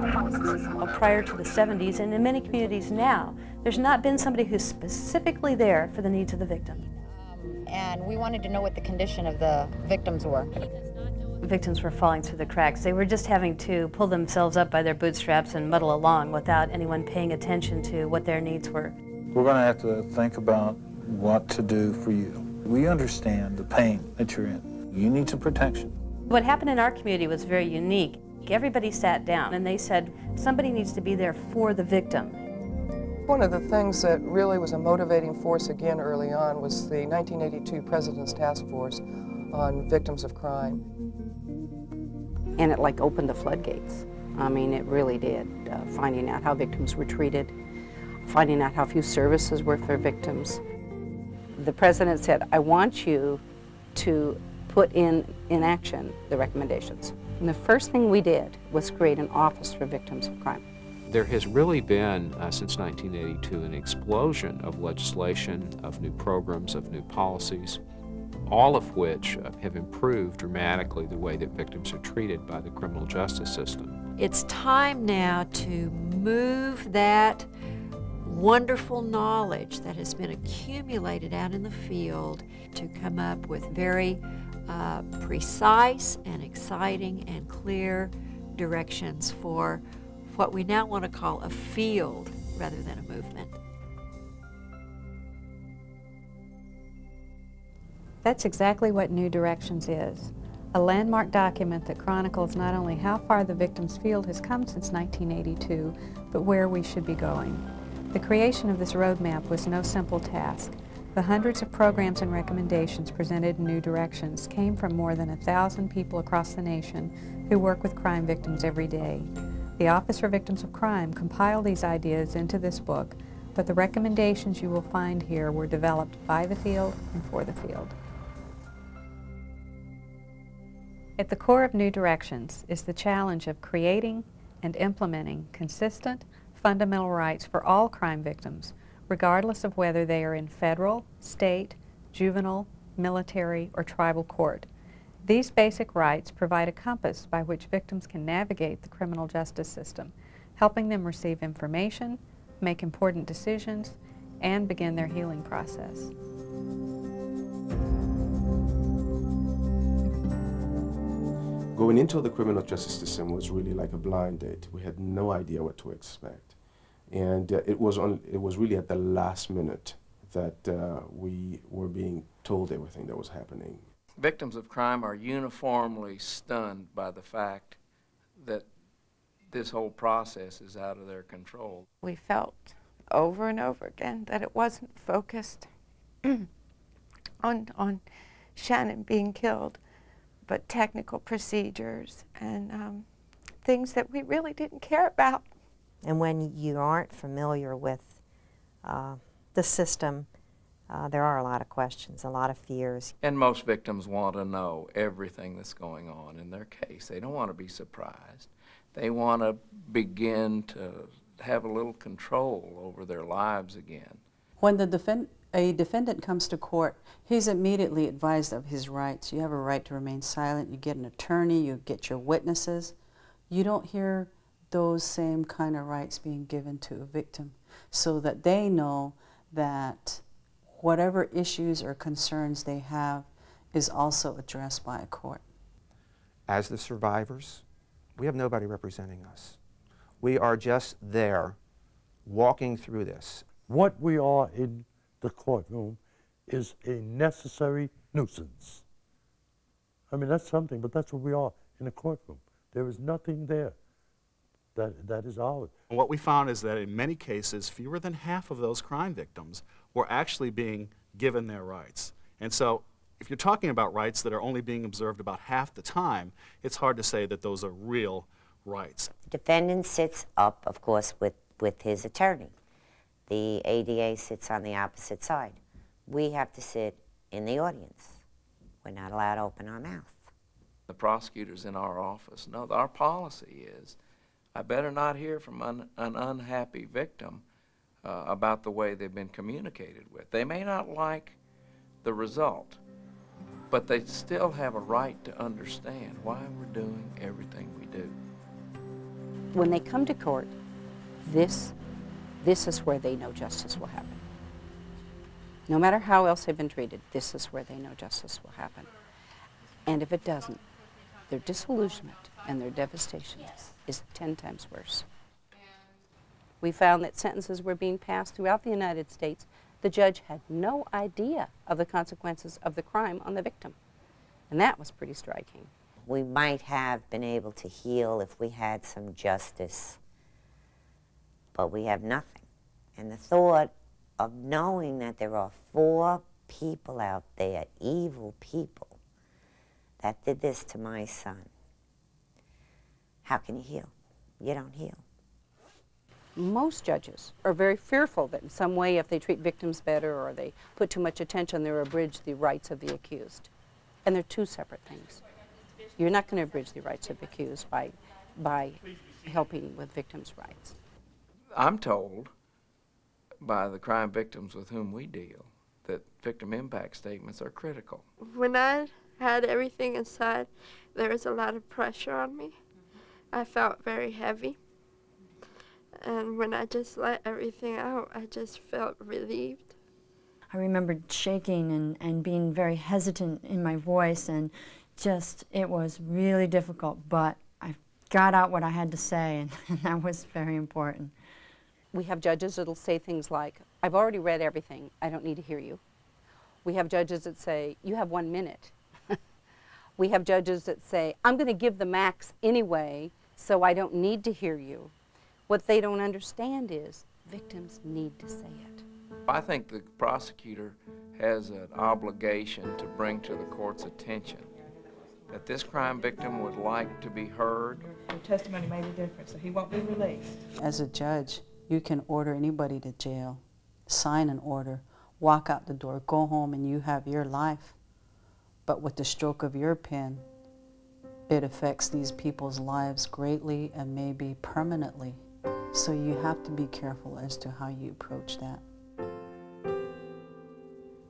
Prior to the 70s, and in many communities now, there's not been somebody who's specifically there for the needs of the victim. And we wanted to know what the condition of the victims were. Victims were falling through the cracks. They were just having to pull themselves up by their bootstraps and muddle along without anyone paying attention to what their needs were. We're going to have to think about what to do for you. We understand the pain that you're in. You need some protection. What happened in our community was very unique. Everybody sat down and they said, somebody needs to be there for the victim. One of the things that really was a motivating force again early on was the 1982 President's Task Force on Victims of Crime. And it like opened the floodgates. I mean, it really did. Uh, finding out how victims were treated, finding out how few services were for victims. The president said, I want you to put in, in action the recommendations. And the first thing we did was create an office for victims of crime. There has really been, uh, since 1982, an explosion of legislation, of new programs, of new policies, all of which uh, have improved dramatically the way that victims are treated by the criminal justice system. It's time now to move that wonderful knowledge that has been accumulated out in the field to come up with very uh, precise and exciting and clear directions for what we now want to call a field rather than a movement. That's exactly what New Directions is. A landmark document that chronicles not only how far the victim's field has come since 1982, but where we should be going. The creation of this roadmap was no simple task. The hundreds of programs and recommendations presented in New Directions came from more than a thousand people across the nation who work with crime victims every day. The Office for Victims of Crime compiled these ideas into this book, but the recommendations you will find here were developed by the field and for the field. At the core of New Directions is the challenge of creating and implementing consistent, fundamental rights for all crime victims, regardless of whether they are in federal, state, juvenile, military, or tribal court. These basic rights provide a compass by which victims can navigate the criminal justice system, helping them receive information, make important decisions, and begin their healing process. Going into the criminal justice system was really like a blind date. We had no idea what to expect. And uh, it, was on, it was really at the last minute that uh, we were being told everything that was happening victims of crime are uniformly stunned by the fact that this whole process is out of their control. We felt over and over again that it wasn't focused on, on Shannon being killed, but technical procedures and um, things that we really didn't care about. And when you aren't familiar with uh, the system, uh, there are a lot of questions, a lot of fears. And most victims want to know everything that's going on in their case. They don't want to be surprised. They want to begin to have a little control over their lives again. When the defend a defendant comes to court, he's immediately advised of his rights. You have a right to remain silent. You get an attorney. You get your witnesses. You don't hear those same kind of rights being given to a victim so that they know that whatever issues or concerns they have is also addressed by a court. As the survivors, we have nobody representing us. We are just there walking through this. What we are in the courtroom is a necessary nuisance. I mean, that's something, but that's what we are in a courtroom. There is nothing there that, that is ours. What we found is that in many cases, fewer than half of those crime victims were actually being given their rights. And so if you're talking about rights that are only being observed about half the time, it's hard to say that those are real rights. The defendant sits up, of course, with, with his attorney. The ADA sits on the opposite side. We have to sit in the audience. We're not allowed to open our mouth. The prosecutors in our office No, our policy is I better not hear from an unhappy victim uh, about the way they've been communicated with. They may not like the result, but they still have a right to understand why we're doing everything we do. when they come to court, this, this is where they know justice will happen. No matter how else they've been treated, this is where they know justice will happen. And if it doesn't, their disillusionment and their devastation is 10 times worse. We found that sentences were being passed throughout the United States. The judge had no idea of the consequences of the crime on the victim. And that was pretty striking. We might have been able to heal if we had some justice, but we have nothing. And the thought of knowing that there are four people out there, evil people, that did this to my son, how can you heal? You don't heal. Most judges are very fearful that in some way if they treat victims better or they put too much attention, they'll abridge the rights of the accused. And they're two separate things. You're not going to abridge the rights of the accused by, by helping with victims' rights. I'm told by the crime victims with whom we deal that victim impact statements are critical. When I had everything inside, there was a lot of pressure on me. I felt very heavy. And when I just let everything out, I just felt relieved. I remembered shaking and, and being very hesitant in my voice and just, it was really difficult, but I got out what I had to say and, and that was very important. We have judges that'll say things like, I've already read everything, I don't need to hear you. We have judges that say, you have one minute. we have judges that say, I'm going to give the max anyway, so I don't need to hear you. What they don't understand is victims need to say it. I think the prosecutor has an obligation to bring to the court's attention that this crime victim would like to be heard. Your testimony made a difference, so he won't be released. As a judge, you can order anybody to jail, sign an order, walk out the door, go home, and you have your life. But with the stroke of your pen, it affects these people's lives greatly and maybe permanently. So you have to be careful as to how you approach that.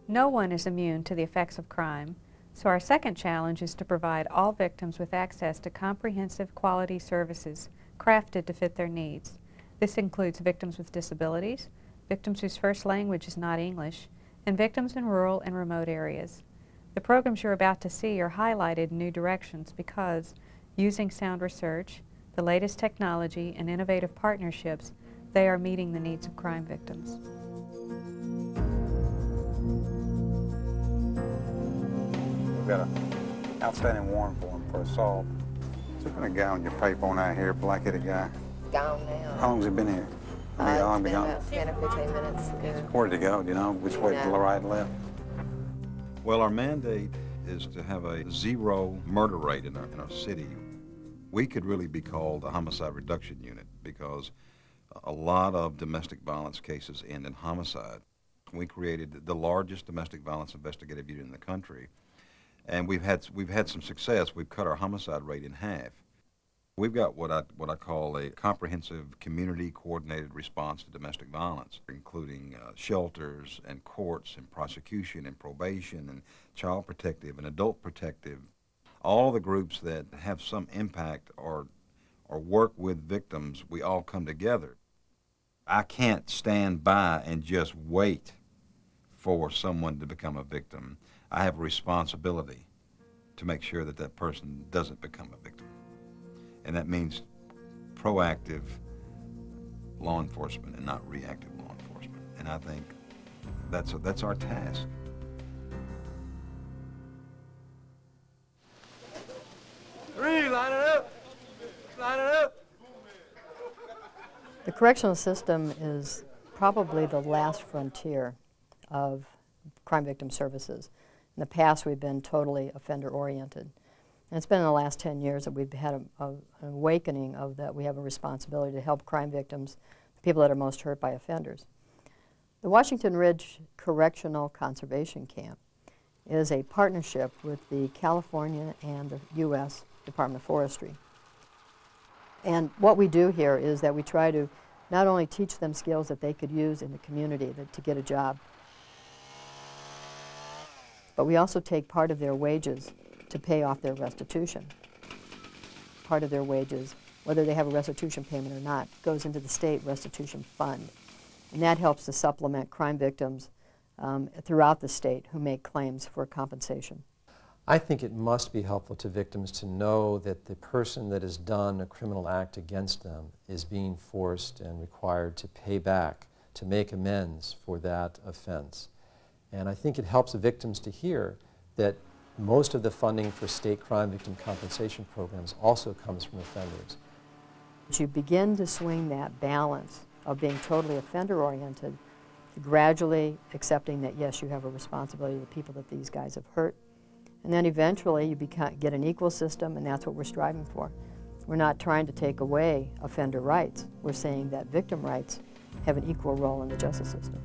No one is immune to the effects of crime, so our second challenge is to provide all victims with access to comprehensive quality services crafted to fit their needs. This includes victims with disabilities, victims whose first language is not English, and victims in rural and remote areas. The programs you're about to see are highlighted in new directions because, using sound research, the latest technology, and innovative partnerships, they are meeting the needs of crime victims. We've got an outstanding warrant for him for assault. Is there been a guy on your paper on out here, black-headed guy? Gone now. How long's he been here? How Uh, long it's been been about 10 or 15 minutes ago. Where'd he go? Do you know which way, to the No. right, left? Well, our mandate is to have a zero murder rate in our, in our city. We could really be called a homicide reduction unit because a lot of domestic violence cases end in homicide. We created the largest domestic violence investigative unit in the country, and we've had we've had some success. We've cut our homicide rate in half. We've got what I what I call a comprehensive community coordinated response to domestic violence, including uh, shelters and courts and prosecution and probation and child protective and adult protective. All the groups that have some impact or or work with victims, we all come together. I can't stand by and just wait for someone to become a victim. I have a responsibility to make sure that that person doesn't become a victim. And that means proactive law enforcement and not reactive law enforcement. And I think that's, that's our task. Three, line it up. Line it up. The correctional system is probably the last frontier of crime victim services. In the past, we've been totally offender-oriented. And it's been in the last 10 years that we've had a, a, an awakening of that we have a responsibility to help crime victims, the people that are most hurt by offenders. The Washington Ridge Correctional Conservation Camp is a partnership with the California and the U.S. Department of Forestry. And what we do here is that we try to not only teach them skills that they could use in the community that, to get a job, but we also take part of their wages to pay off their restitution. Part of their wages whether they have a restitution payment or not, goes into the state restitution fund. And that helps to supplement crime victims um, throughout the state who make claims for compensation. I think it must be helpful to victims to know that the person that has done a criminal act against them is being forced and required to pay back, to make amends for that offense. And I think it helps victims to hear that most of the funding for state crime victim compensation programs also comes from offenders. You begin to swing that balance of being totally offender-oriented gradually accepting that, yes, you have a responsibility to the people that these guys have hurt. And then eventually you become, get an equal system, and that's what we're striving for. We're not trying to take away offender rights. We're saying that victim rights have an equal role in the justice system.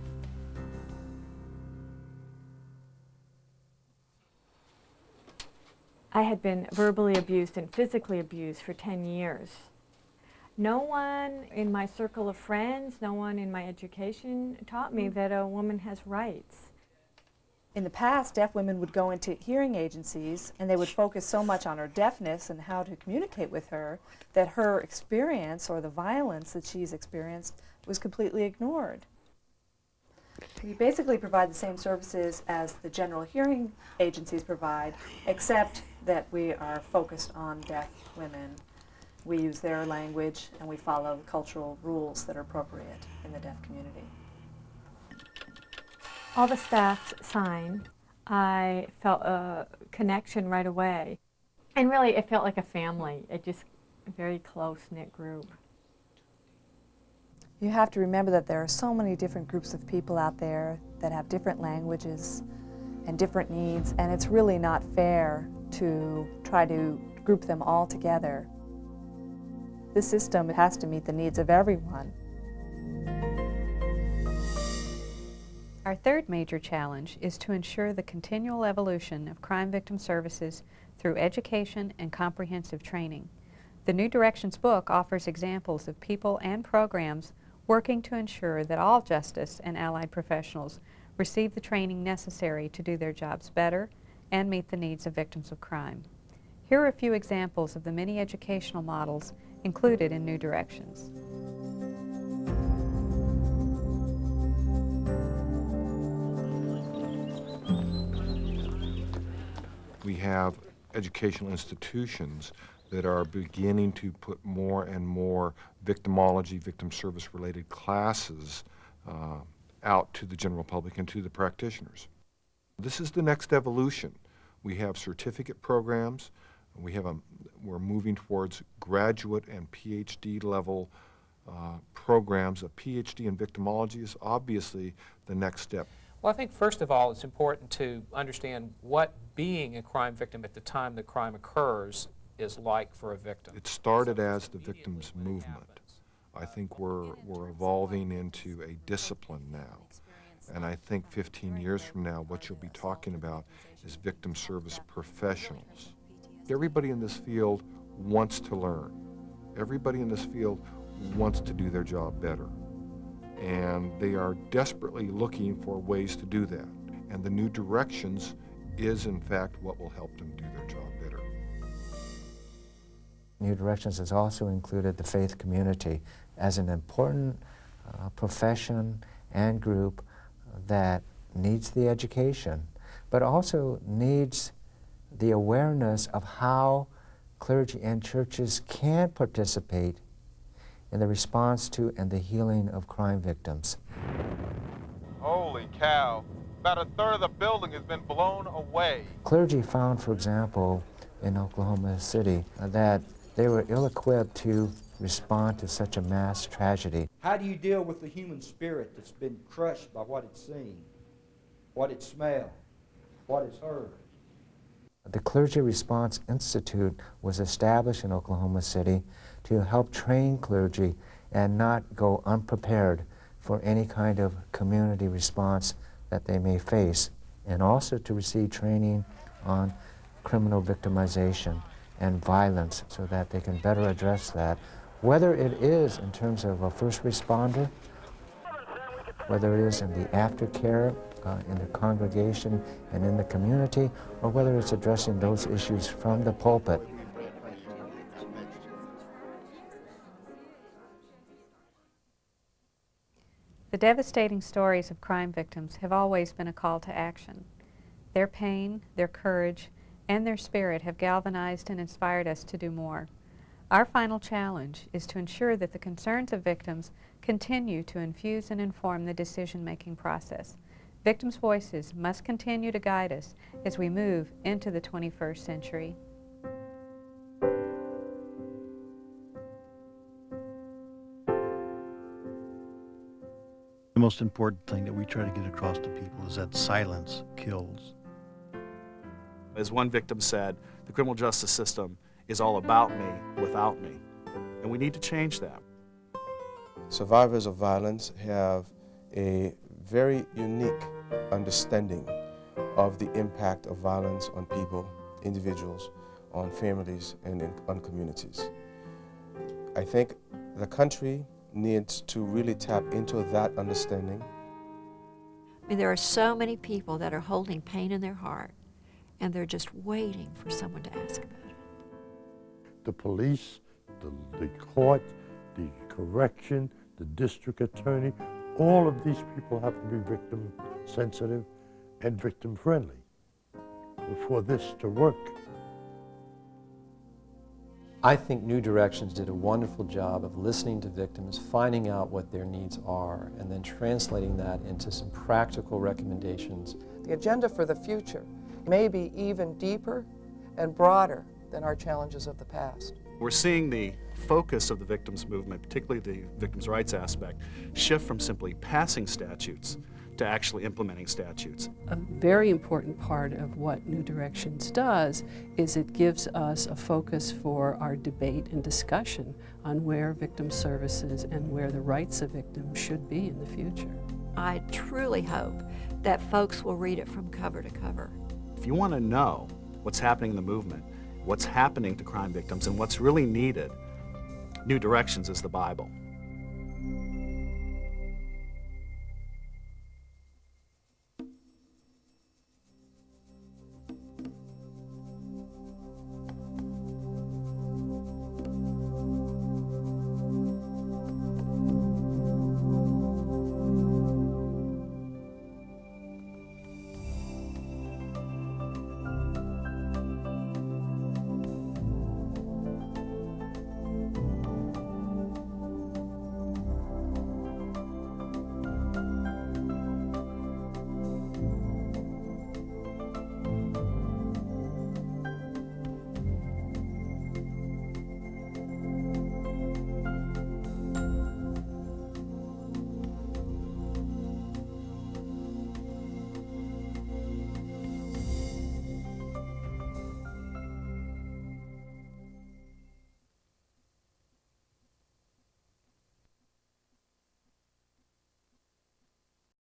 I had been verbally abused and physically abused for 10 years. No one in my circle of friends, no one in my education taught me mm-hmm. that a woman has rights. In the past, deaf women would go into hearing agencies and they would focus so much on her deafness and how to communicate with her that her experience or the violence that she's experienced was completely ignored. We basically provide the same services as the general hearing agencies provide, except that we are focused on deaf women we use their language and we follow the cultural rules that are appropriate in the deaf community. All the staff signed. I felt a connection right away. And really, it felt like a family. It just a very close-knit group. You have to remember that there are so many different groups of people out there that have different languages and different needs, and it's really not fair to try to group them all together the system has to meet the needs of everyone. Our third major challenge is to ensure the continual evolution of crime victim services through education and comprehensive training. The New Directions book offers examples of people and programs working to ensure that all justice and allied professionals receive the training necessary to do their jobs better and meet the needs of victims of crime. Here are a few examples of the many educational models included in New Directions. We have educational institutions that are beginning to put more and more victimology, victim service related classes uh, out to the general public and to the practitioners. This is the next evolution. We have certificate programs, we have a, we're moving towards graduate and PhD level uh, programs. A PhD in victimology is obviously the next step. Well, I think first of all, it's important to understand what being a crime victim at the time the crime occurs is like for a victim. It started as the victim's movement. I think we're, we're evolving into a discipline now. And I think 15 years from now, what you'll be talking about is victim service professionals. Everybody in this field wants to learn. Everybody in this field wants to do their job better. And they are desperately looking for ways to do that. And the new directions is, in fact, what will help them do their job. New Directions has also included the faith community as an important uh, profession and group that needs the education, but also needs the awareness of how clergy and churches can participate in the response to and the healing of crime victims. Holy cow. About a third of the building has been blown away. Clergy found, for example, in Oklahoma City, uh, that they were ill-equipped to respond to such a mass tragedy. How do you deal with the human spirit that's been crushed by what it's seen, what it smelled, what it's heard? The Clergy Response Institute was established in Oklahoma City to help train clergy and not go unprepared for any kind of community response that they may face, and also to receive training on criminal victimization and violence so that they can better address that, whether it is in terms of a first responder, whether it is in the aftercare, uh, in the congregation and in the community, or whether it's addressing those issues from the pulpit. The devastating stories of crime victims have always been a call to action. Their pain, their courage, and their spirit have galvanized and inspired us to do more. Our final challenge is to ensure that the concerns of victims continue to infuse and inform the decision-making process. Victims' voices must continue to guide us as we move into the 21st century. The most important thing that we try to get across to people is that silence kills. As one victim said, the criminal justice system is all about me without me. And we need to change that. Survivors of violence have a very unique understanding of the impact of violence on people, individuals, on families, and in, on communities. I think the country needs to really tap into that understanding. I mean, there are so many people that are holding pain in their heart, and they're just waiting for someone to ask about it. The police, the, the court, the correction, the district attorney, all of these people have to be victim sensitive and victim friendly for this to work. I think New Directions did a wonderful job of listening to victims, finding out what their needs are, and then translating that into some practical recommendations. The agenda for the future may be even deeper and broader than our challenges of the past. We're seeing the focus of the victims movement, particularly the victims' rights aspect, shift from simply passing statutes to actually implementing statutes. A very important part of what New Directions does is it gives us a focus for our debate and discussion on where victim services and where the rights of victims should be in the future. I truly hope that folks will read it from cover to cover. If you want to know what's happening in the movement, what's happening to crime victims, and what's really needed, New Directions is the Bible.